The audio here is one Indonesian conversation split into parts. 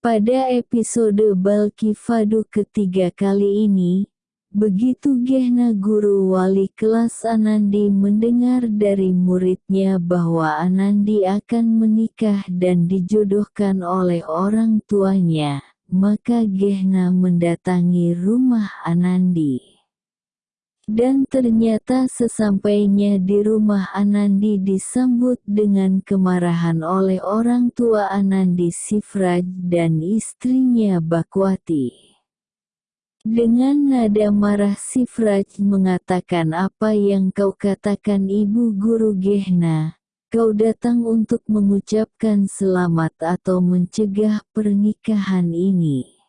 Pada episode Balki Fadu ketiga kali ini, begitu Gehna guru wali kelas Anandi mendengar dari muridnya bahwa Anandi akan menikah dan dijodohkan oleh orang tuanya, maka Gehna mendatangi rumah Anandi. Dan ternyata sesampainya di rumah Anandi disambut dengan kemarahan oleh orang tua Anandi Sifraj dan istrinya Bakwati. Dengan nada marah Sifraj mengatakan apa yang kau katakan ibu guru Gehna, kau datang untuk mengucapkan selamat atau mencegah pernikahan ini.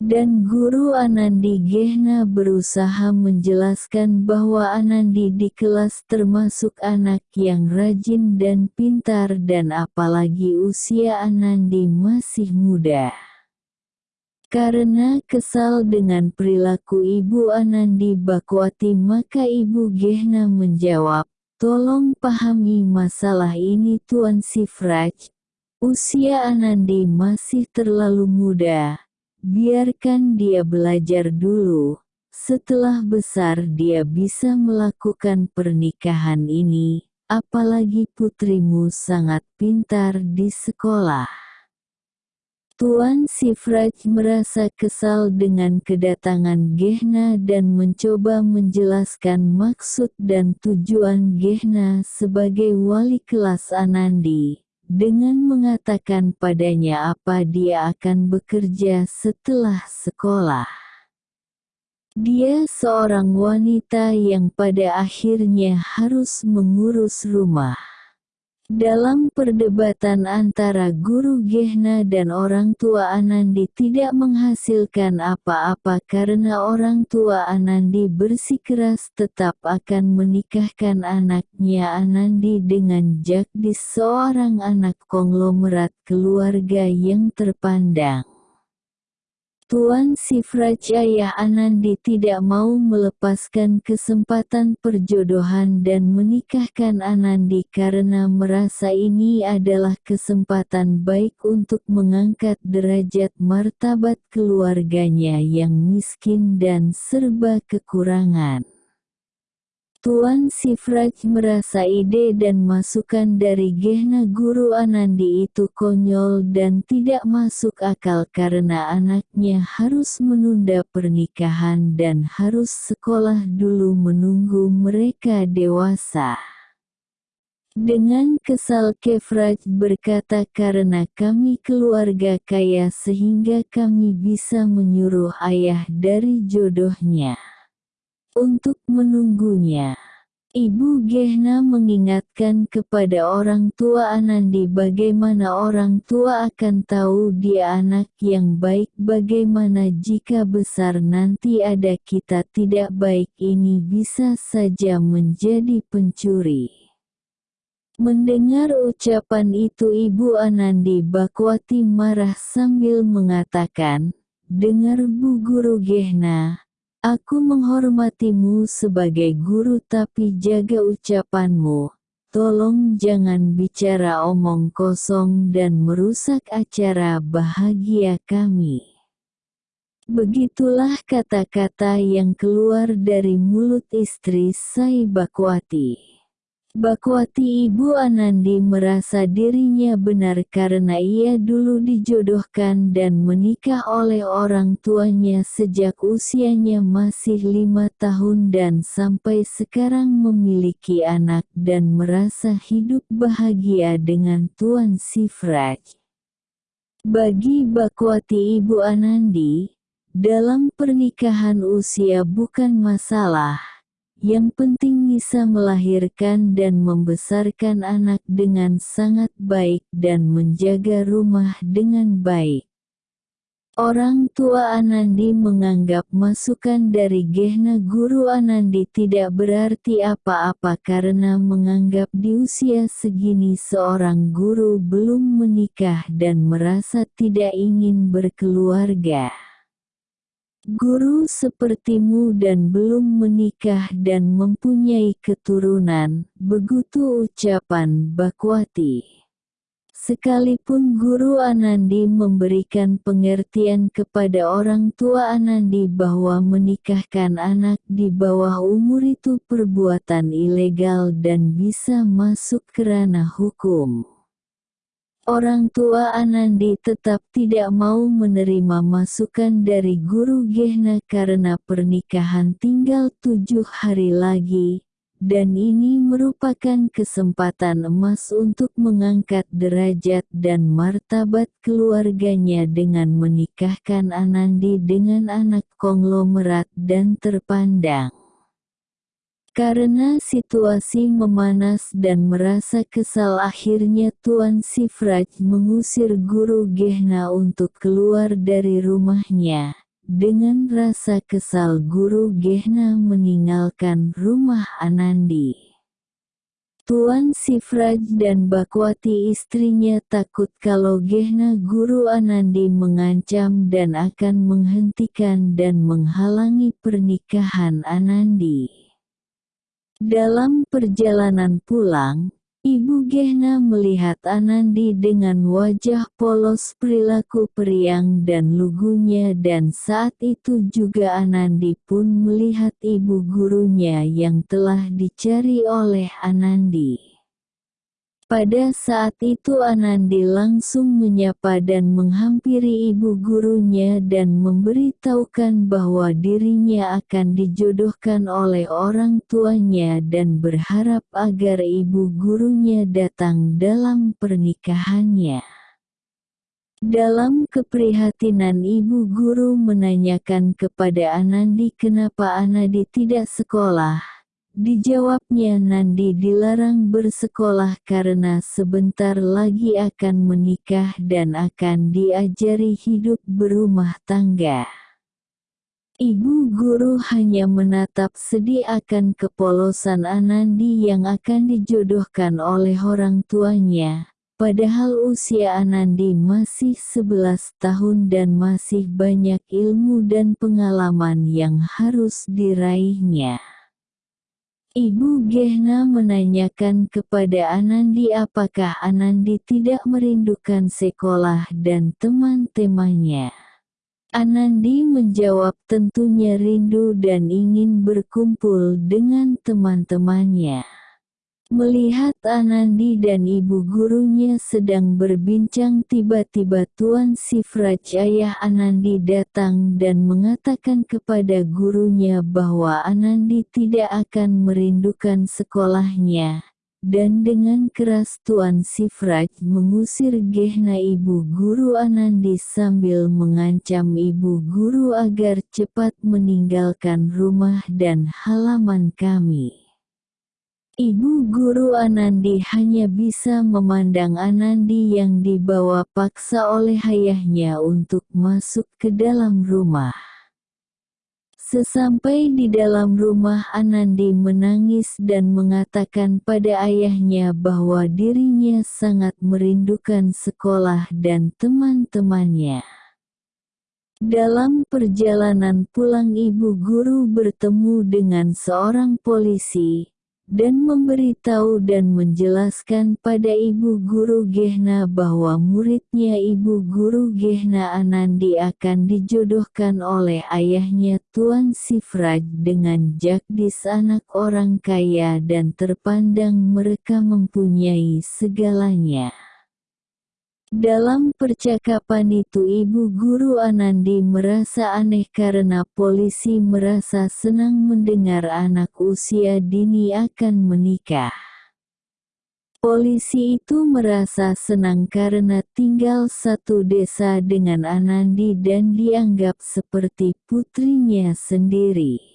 Dan Guru Anandi Gehna berusaha menjelaskan bahwa Anandi di kelas termasuk anak yang rajin dan pintar dan apalagi usia Anandi masih muda. Karena kesal dengan perilaku Ibu Anandi Bakwati maka Ibu Gehna menjawab, Tolong pahami masalah ini Tuan Sifraj. Usia Anandi masih terlalu muda Biarkan dia belajar dulu. Setelah besar dia bisa melakukan pernikahan ini, apalagi putrimu sangat pintar di sekolah. Tuan Sifraj merasa kesal dengan kedatangan Gehna dan mencoba menjelaskan maksud dan tujuan Gehna sebagai wali kelas Anandi dengan mengatakan padanya apa dia akan bekerja setelah sekolah. Dia seorang wanita yang pada akhirnya harus mengurus rumah. Dalam perdebatan antara guru Gehna dan orang tua Anandi tidak menghasilkan apa-apa karena orang tua Anandi bersikeras tetap akan menikahkan anaknya Anandi dengan Jagdis seorang anak konglomerat keluarga yang terpandang. Tuan Sifraj Ayah Anandi tidak mau melepaskan kesempatan perjodohan dan menikahkan Anandi karena merasa ini adalah kesempatan baik untuk mengangkat derajat martabat keluarganya yang miskin dan serba kekurangan. Tuan Sifraj merasa ide dan masukan dari Gehna Guru Anandi itu konyol dan tidak masuk akal karena anaknya harus menunda pernikahan dan harus sekolah dulu menunggu mereka dewasa. Dengan kesal Kefraj berkata karena kami keluarga kaya sehingga kami bisa menyuruh ayah dari jodohnya untuk menunggunya. Ibu Gehna mengingatkan kepada orang tua Anandi bagaimana orang tua akan tahu dia anak yang baik bagaimana jika besar nanti ada kita tidak baik ini bisa saja menjadi pencuri. Mendengar ucapan itu Ibu Anandi Bakwati marah sambil mengatakan, Dengar Bu Guru Gehna, Aku menghormatimu sebagai guru tapi jaga ucapanmu. Tolong jangan bicara omong kosong dan merusak acara bahagia kami. Begitulah kata-kata yang keluar dari mulut istri Sai Bakwati. Bakwati Ibu Anandi merasa dirinya benar karena ia dulu dijodohkan dan menikah oleh orang tuanya sejak usianya masih lima tahun dan sampai sekarang memiliki anak dan merasa hidup bahagia dengan Tuan Sifraj. Bagi Bakwati Ibu Anandi, dalam pernikahan usia bukan masalah yang penting bisa melahirkan dan membesarkan anak dengan sangat baik dan menjaga rumah dengan baik. Orang tua Anandi menganggap masukan dari Gehna Guru Anandi tidak berarti apa-apa karena menganggap di usia segini seorang guru belum menikah dan merasa tidak ingin berkeluarga. Guru sepertimu dan belum menikah dan mempunyai keturunan, begitu ucapan Bakwati. Sekalipun Guru Anandi memberikan pengertian kepada orang tua Anandi bahwa menikahkan anak di bawah umur itu perbuatan ilegal dan bisa masuk ke ranah hukum. Orang tua Anandi tetap tidak mau menerima masukan dari Guru Gehna karena pernikahan tinggal tujuh hari lagi, dan ini merupakan kesempatan emas untuk mengangkat derajat dan martabat keluarganya dengan menikahkan Anandi dengan anak konglomerat dan terpandang. Karena situasi memanas dan merasa kesal akhirnya Tuan Sifraj mengusir guru Gehna untuk keluar dari rumahnya. Dengan rasa kesal guru Gehna meninggalkan rumah Anandi. Tuan Sifraj dan Bakwati istrinya takut kalau Gehna guru Anandi mengancam dan akan menghentikan dan menghalangi pernikahan Anandi. Dalam perjalanan pulang, Ibu Gehna melihat Anandi dengan wajah polos perilaku periang dan lugunya dan saat itu juga Anandi pun melihat ibu gurunya yang telah dicari oleh Anandi. Pada saat itu Anandi langsung menyapa dan menghampiri ibu gurunya dan memberitahukan bahwa dirinya akan dijodohkan oleh orang tuanya dan berharap agar ibu gurunya datang dalam pernikahannya. Dalam keprihatinan ibu guru menanyakan kepada Anandi kenapa Anandi tidak sekolah, Dijawabnya Nandi dilarang bersekolah karena sebentar lagi akan menikah dan akan diajari hidup berumah tangga. Ibu guru hanya menatap sedih akan kepolosan Anandi yang akan dijodohkan oleh orang tuanya. Padahal usia Anandi masih 11 tahun dan masih banyak ilmu dan pengalaman yang harus diraihnya. Ibu Gehna menanyakan kepada Anandi apakah Anandi tidak merindukan sekolah dan teman-temannya. Anandi menjawab tentunya rindu dan ingin berkumpul dengan teman-temannya. Melihat Anandi dan ibu gurunya sedang berbincang tiba-tiba Tuan Sifraj ayah Anandi datang dan mengatakan kepada gurunya bahwa Anandi tidak akan merindukan sekolahnya. Dan dengan keras Tuan Sifraj mengusir Gehna ibu guru Anandi sambil mengancam ibu guru agar cepat meninggalkan rumah dan halaman kami. Ibu guru Anandi hanya bisa memandang Anandi yang dibawa paksa oleh ayahnya untuk masuk ke dalam rumah. Sesampai di dalam rumah Anandi menangis dan mengatakan pada ayahnya bahwa dirinya sangat merindukan sekolah dan teman-temannya. Dalam perjalanan pulang ibu guru bertemu dengan seorang polisi, dan memberitahu dan menjelaskan pada ibu guru Gehna bahwa muridnya ibu guru Gehna Anandi akan dijodohkan oleh ayahnya Tuan Sifraj dengan Jagdis anak orang kaya dan terpandang mereka mempunyai segalanya. Dalam percakapan itu ibu guru Anandi merasa aneh karena polisi merasa senang mendengar anak usia dini akan menikah. Polisi itu merasa senang karena tinggal satu desa dengan Anandi dan dianggap seperti putrinya sendiri.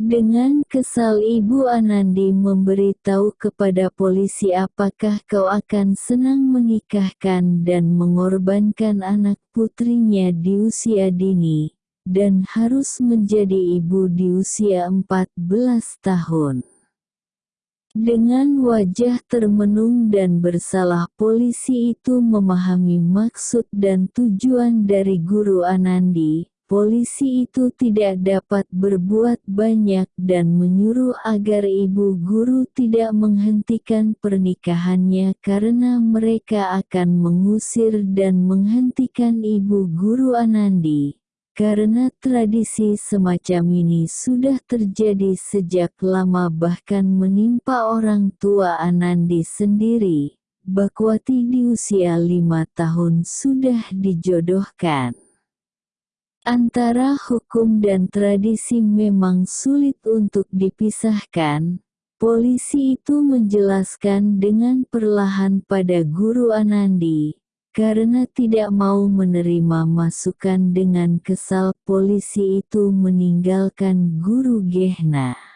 Dengan kesal Ibu Anandi memberitahu kepada polisi apakah kau akan senang menikahkan dan mengorbankan anak putrinya di usia dini, dan harus menjadi ibu di usia 14 tahun. Dengan wajah termenung dan bersalah polisi itu memahami maksud dan tujuan dari guru Anandi, polisi itu tidak dapat berbuat banyak dan menyuruh agar ibu guru tidak menghentikan pernikahannya karena mereka akan mengusir dan menghentikan ibu guru Anandi. Karena tradisi semacam ini sudah terjadi sejak lama bahkan menimpa orang tua Anandi sendiri, Bakwati di usia lima tahun sudah dijodohkan. Antara hukum dan tradisi memang sulit untuk dipisahkan. Polisi itu menjelaskan dengan perlahan pada guru Anandi, karena tidak mau menerima masukan dengan kesal polisi itu meninggalkan guru Gehna.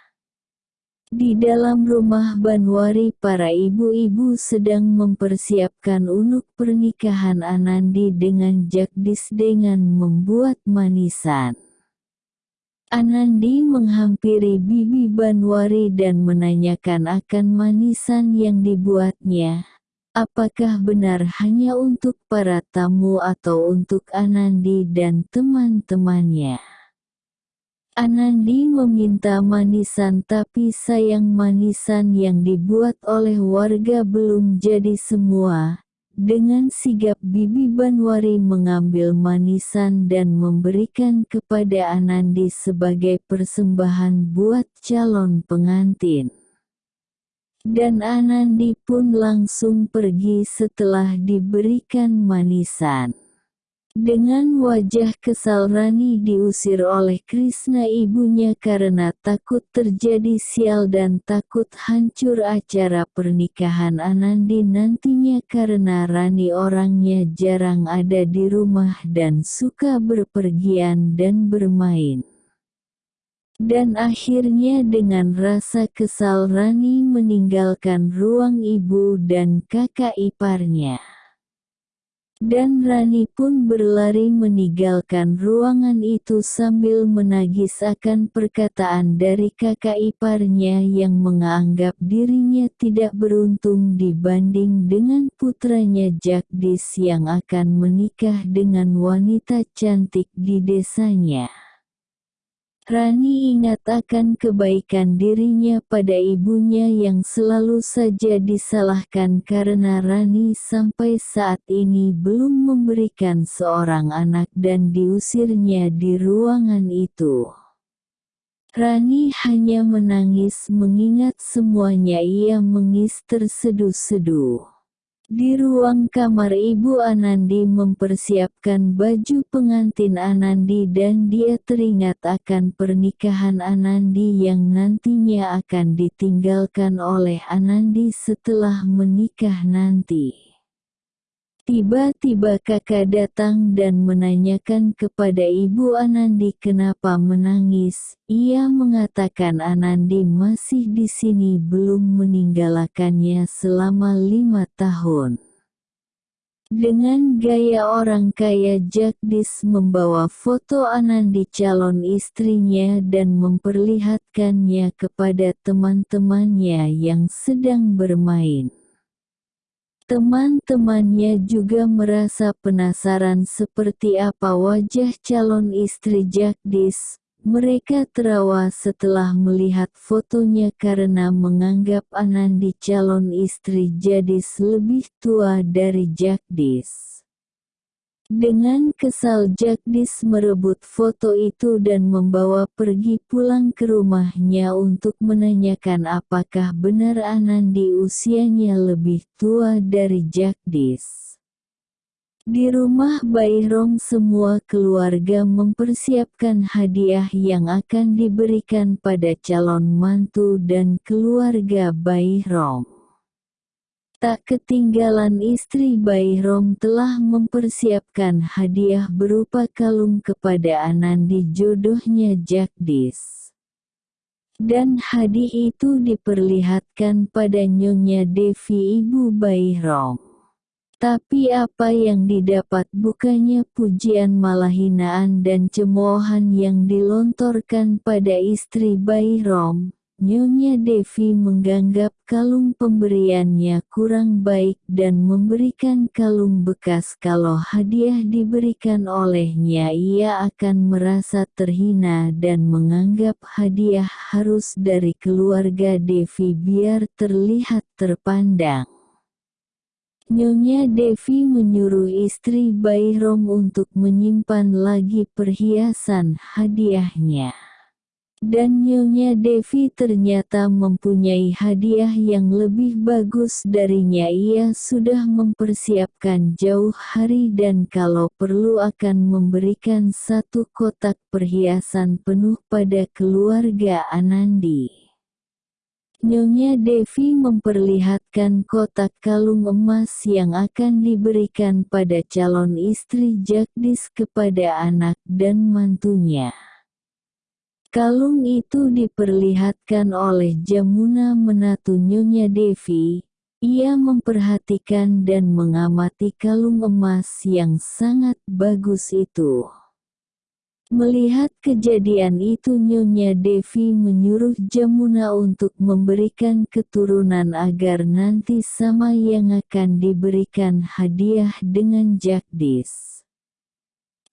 Di dalam rumah Banwari para ibu-ibu sedang mempersiapkan unuk pernikahan Anandi dengan Jagdis dengan membuat manisan. Anandi menghampiri Bibi Banwari dan menanyakan akan manisan yang dibuatnya. Apakah benar hanya untuk para tamu atau untuk Anandi dan teman-temannya? Anandi meminta manisan tapi sayang manisan yang dibuat oleh warga belum jadi semua. Dengan sigap Bibi Banwari mengambil manisan dan memberikan kepada Anandi sebagai persembahan buat calon pengantin. Dan Anandi pun langsung pergi setelah diberikan manisan. Dengan wajah kesal Rani diusir oleh Krishna ibunya karena takut terjadi sial dan takut hancur acara pernikahan Anandi nantinya karena Rani orangnya jarang ada di rumah dan suka berpergian dan bermain. Dan akhirnya dengan rasa kesal Rani meninggalkan ruang ibu dan kakak iparnya. Dan Rani pun berlari meninggalkan ruangan itu sambil menagis akan perkataan dari kakak iparnya yang menganggap dirinya tidak beruntung dibanding dengan putranya Jagdis yang akan menikah dengan wanita cantik di desanya. Rani ingat akan kebaikan dirinya pada ibunya yang selalu saja disalahkan karena Rani sampai saat ini belum memberikan seorang anak dan diusirnya di ruangan itu. Rani hanya menangis mengingat semuanya ia mengis terseduh-seduh. Di ruang kamar Ibu Anandi mempersiapkan baju pengantin Anandi dan dia teringat akan pernikahan Anandi yang nantinya akan ditinggalkan oleh Anandi setelah menikah nanti. Tiba-tiba kakak datang dan menanyakan kepada ibu Anandi kenapa menangis. Ia mengatakan Anandi masih di sini belum meninggalkannya selama lima tahun. Dengan gaya orang kaya Jagdis membawa foto Anandi calon istrinya dan memperlihatkannya kepada teman-temannya yang sedang bermain. Teman-temannya juga merasa penasaran seperti apa wajah calon istri Jagdis. Mereka terawa setelah melihat fotonya karena menganggap Anandi calon istri Jadis lebih tua dari Jagdis. Dengan kesal Jagdis merebut foto itu dan membawa pergi pulang ke rumahnya untuk menanyakan apakah benar Anandi usianya lebih tua dari Jagdis. Di rumah Baihrom semua keluarga mempersiapkan hadiah yang akan diberikan pada calon mantu dan keluarga Baihrom. Tak ketinggalan istri Bayrom telah mempersiapkan hadiah berupa kalung kepada Anandi jodohnya Jagdis. Dan hadiah itu diperlihatkan pada Nyonya Devi ibu Bayrom. Tapi apa yang didapat bukannya pujian malah hinaan dan cemoohan yang dilontorkan pada istri Bayrom, Nyonya Devi menganggap kalung pemberiannya kurang baik dan memberikan kalung bekas kalau hadiah diberikan olehnya ia akan merasa terhina dan menganggap hadiah harus dari keluarga Devi biar terlihat terpandang. Nyonya Devi menyuruh istri Bayrom untuk menyimpan lagi perhiasan hadiahnya. Dan Nyonya Devi ternyata mempunyai hadiah yang lebih bagus darinya ia sudah mempersiapkan jauh hari dan kalau perlu akan memberikan satu kotak perhiasan penuh pada keluarga Anandi. Nyonya Devi memperlihatkan kotak kalung emas yang akan diberikan pada calon istri Jagdis kepada anak dan mantunya. Kalung itu diperlihatkan oleh Jamuna menatu Nyonya Devi. Ia memperhatikan dan mengamati kalung emas yang sangat bagus itu. Melihat kejadian itu Nyonya Devi menyuruh Jamuna untuk memberikan keturunan agar nanti sama yang akan diberikan hadiah dengan Jagdis.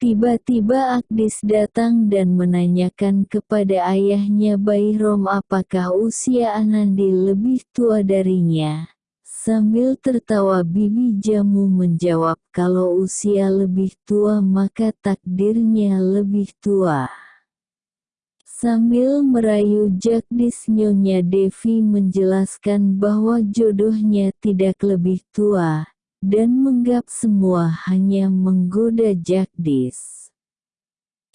Tiba-tiba Agdis datang dan menanyakan kepada ayahnya Bayrom apakah usia Anandi lebih tua darinya. Sambil tertawa Bibi Jamu menjawab kalau usia lebih tua maka takdirnya lebih tua. Sambil merayu Jagdis Nyonya Devi menjelaskan bahwa jodohnya tidak lebih tua, dan menggap semua hanya menggoda Jagdis.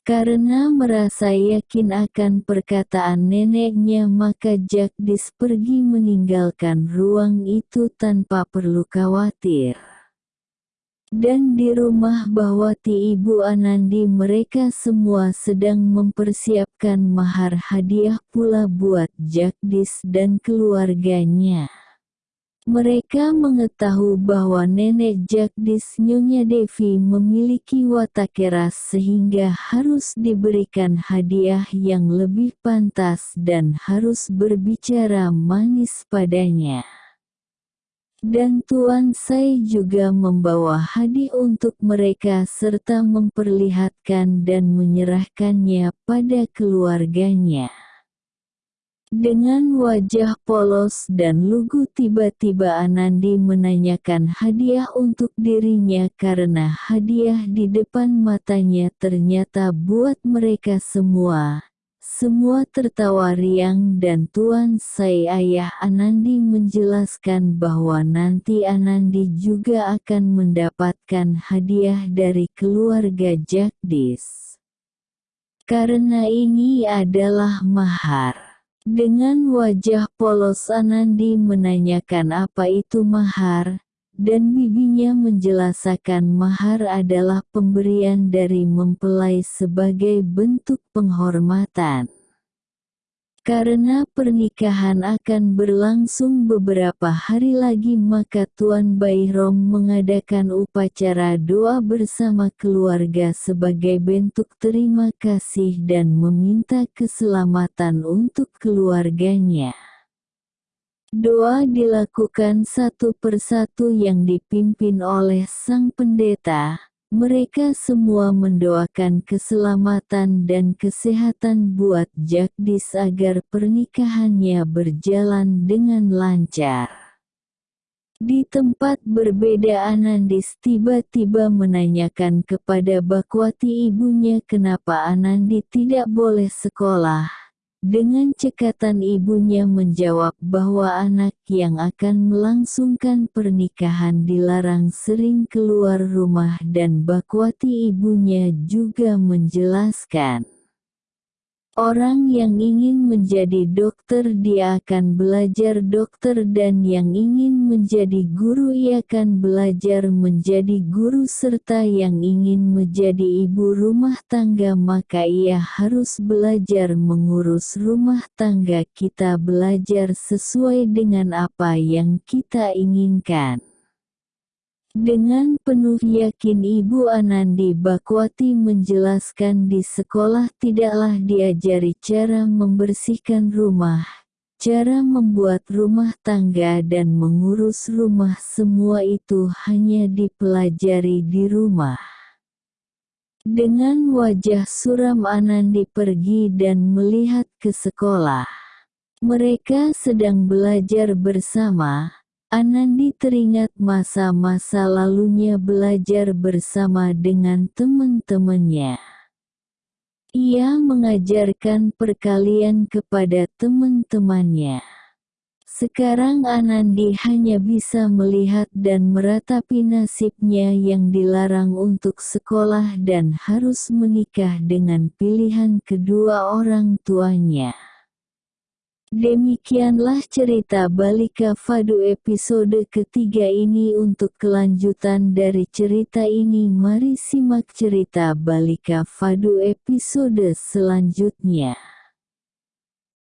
Karena merasa yakin akan perkataan neneknya maka Jagdis pergi meninggalkan ruang itu tanpa perlu khawatir. Dan di rumah Bawati Ibu Anandi mereka semua sedang mempersiapkan mahar hadiah pula buat Jagdis dan keluarganya. Mereka mengetahui bahwa nenek Jagdis Nyonya Devi memiliki watak keras sehingga harus diberikan hadiah yang lebih pantas dan harus berbicara manis padanya. Dan Tuan Sai juga membawa hadiah untuk mereka serta memperlihatkan dan menyerahkannya pada keluarganya. Dengan wajah polos dan lugu tiba-tiba Anandi menanyakan hadiah untuk dirinya karena hadiah di depan matanya ternyata buat mereka semua. Semua tertawa riang dan Tuan Sai ayah Anandi menjelaskan bahwa nanti Anandi juga akan mendapatkan hadiah dari keluarga Jagdis. Karena ini adalah mahar. Dengan wajah polos Anandi menanyakan apa itu mahar, dan bibinya menjelaskan mahar adalah pemberian dari mempelai sebagai bentuk penghormatan. Karena pernikahan akan berlangsung beberapa hari lagi maka Tuan Bayrom mengadakan upacara doa bersama keluarga sebagai bentuk terima kasih dan meminta keselamatan untuk keluarganya. Doa dilakukan satu persatu yang dipimpin oleh sang pendeta, mereka semua mendoakan keselamatan dan kesehatan buat Jagdis agar pernikahannya berjalan dengan lancar. Di tempat berbeda Anandis tiba-tiba menanyakan kepada Bakwati ibunya kenapa Anandi tidak boleh sekolah. Dengan cekatan ibunya menjawab bahwa anak yang akan melangsungkan pernikahan dilarang sering keluar rumah dan Bakwati ibunya juga menjelaskan. Orang yang ingin menjadi dokter dia akan belajar dokter dan yang ingin menjadi guru ia akan belajar menjadi guru serta yang ingin menjadi ibu rumah tangga maka ia harus belajar mengurus rumah tangga kita belajar sesuai dengan apa yang kita inginkan. Dengan penuh yakin Ibu Anandi Bakwati menjelaskan di sekolah tidaklah diajari cara membersihkan rumah, cara membuat rumah tangga dan mengurus rumah semua itu hanya dipelajari di rumah. Dengan wajah suram Anandi pergi dan melihat ke sekolah. Mereka sedang belajar bersama, Anandi teringat masa-masa lalunya belajar bersama dengan teman-temannya. Ia mengajarkan perkalian kepada teman-temannya. Sekarang Anandi hanya bisa melihat dan meratapi nasibnya yang dilarang untuk sekolah dan harus menikah dengan pilihan kedua orang tuanya. Demikianlah cerita Balika Fadu episode ketiga ini untuk kelanjutan dari cerita ini mari simak cerita Balika Fadu episode selanjutnya.